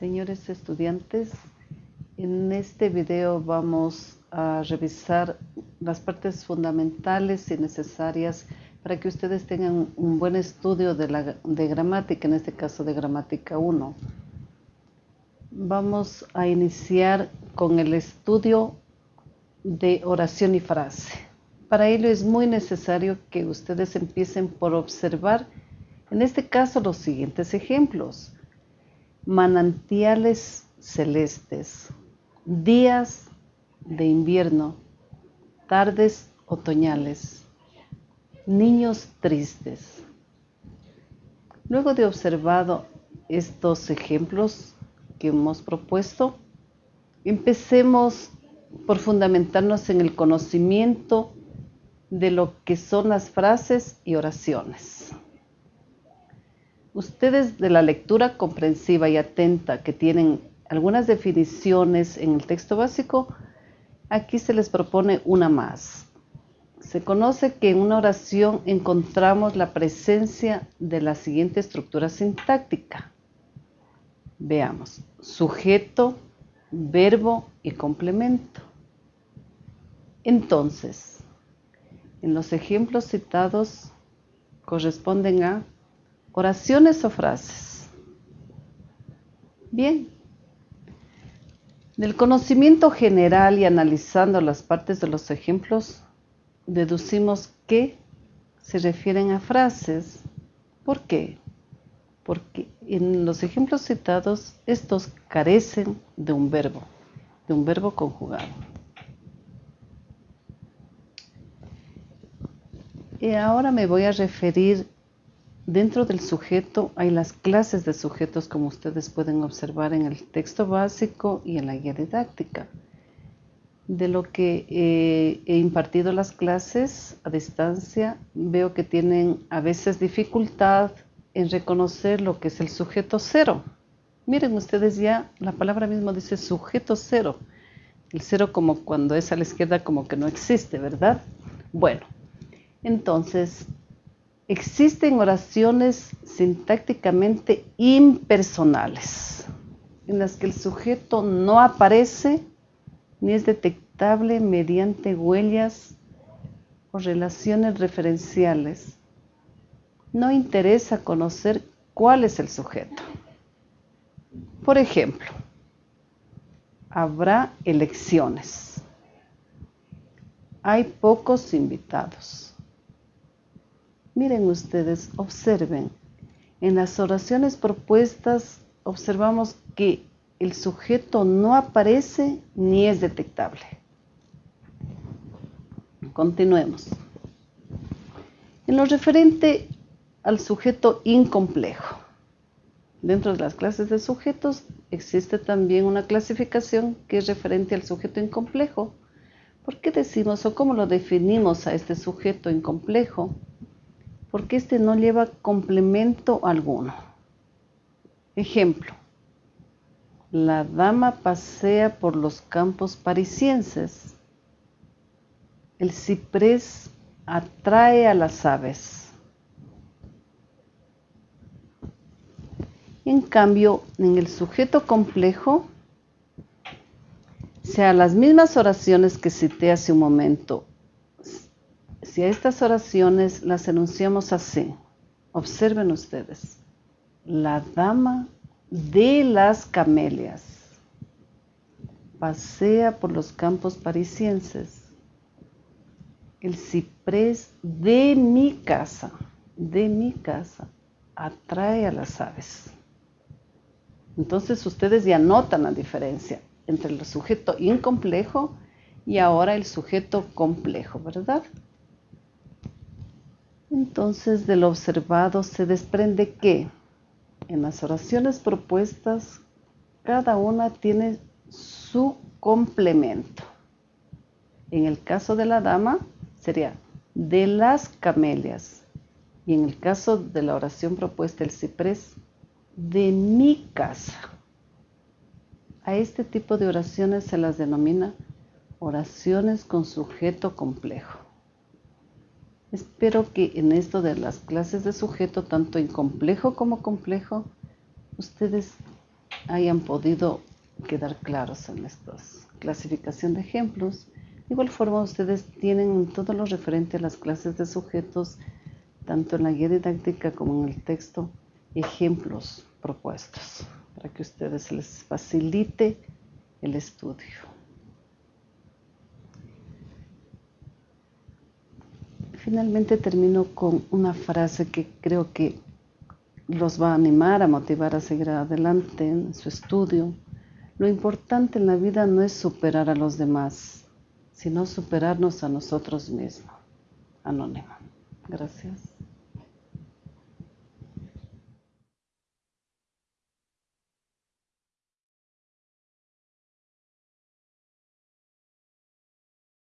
Señores estudiantes, en este video vamos a revisar las partes fundamentales y necesarias para que ustedes tengan un buen estudio de, la, de gramática, en este caso de gramática 1. Vamos a iniciar con el estudio de oración y frase. Para ello es muy necesario que ustedes empiecen por observar, en este caso, los siguientes ejemplos. Manantiales celestes, días de invierno, tardes otoñales, niños tristes. Luego de observado estos ejemplos que hemos propuesto, empecemos por fundamentarnos en el conocimiento de lo que son las frases y oraciones. Ustedes de la lectura comprensiva y atenta que tienen algunas definiciones en el texto básico, aquí se les propone una más. Se conoce que en una oración encontramos la presencia de la siguiente estructura sintáctica. Veamos, sujeto, verbo y complemento. Entonces, en los ejemplos citados corresponden a oraciones o frases. Bien, del conocimiento general y analizando las partes de los ejemplos, deducimos que se refieren a frases. ¿Por qué? Porque en los ejemplos citados, estos carecen de un verbo, de un verbo conjugado. Y ahora me voy a referir, dentro del sujeto hay las clases de sujetos como ustedes pueden observar en el texto básico y en la guía didáctica. De lo que eh, he impartido las clases a distancia, veo que tienen a veces dificultad en reconocer lo que es el sujeto cero. Miren ustedes ya, la palabra mismo dice sujeto cero. El cero como cuando es a la izquierda como que no existe, ¿verdad? Bueno, entonces, existen oraciones sintácticamente impersonales, en las que el sujeto no aparece ni es detectable mediante huellas o relaciones referenciales. No interesa conocer cuál es el sujeto. Por ejemplo, habrá elecciones. Hay pocos invitados. Miren ustedes, observen. En las oraciones propuestas observamos que el sujeto no aparece ni es detectable. Continuemos. En lo referente al sujeto incomplejo. Dentro de las clases de sujetos existe también una clasificación que es referente al sujeto incomplejo. ¿Por qué decimos o cómo lo definimos a este sujeto incomplejo? Porque este no lleva complemento alguno. Ejemplo, la dama pasea por los campos parisienses. El ciprés atrae a las aves. En cambio, en el sujeto complejo, sea las mismas oraciones que cité hace un momento, si a estas oraciones las enunciamos así, observen ustedes, la dama de las camelias pasea por los campos parisienses, el ciprés de mi casa, de mi casa, atrae a las aves. Entonces ustedes ya notan la diferencia entre el sujeto incomplejo y ahora el sujeto complejo, ¿verdad? Entonces, del observado se desprende que en las oraciones propuestas, cada una tiene su complemento. En el caso de la dama, sería de las camelias. Y en el caso de la oración propuesta, el ciprés, de mi casa. A este tipo de oraciones se las denomina oraciones con sujeto complejo. Espero que en esto de las clases de sujeto, tanto incomplejo como complejo, ustedes hayan podido quedar claros en esta clasificación de ejemplos. De igual forma, ustedes tienen todo lo referente a las clases de sujetos, tanto en la guía didáctica como en el texto, ejemplos propuestos para que ustedes les facilite el estudio. Finalmente termino con una frase que creo que los va a animar, a motivar a seguir adelante en su estudio. Lo importante en la vida no es superar a los demás, sino superarnos a nosotros mismos. Anónimo. Gracias.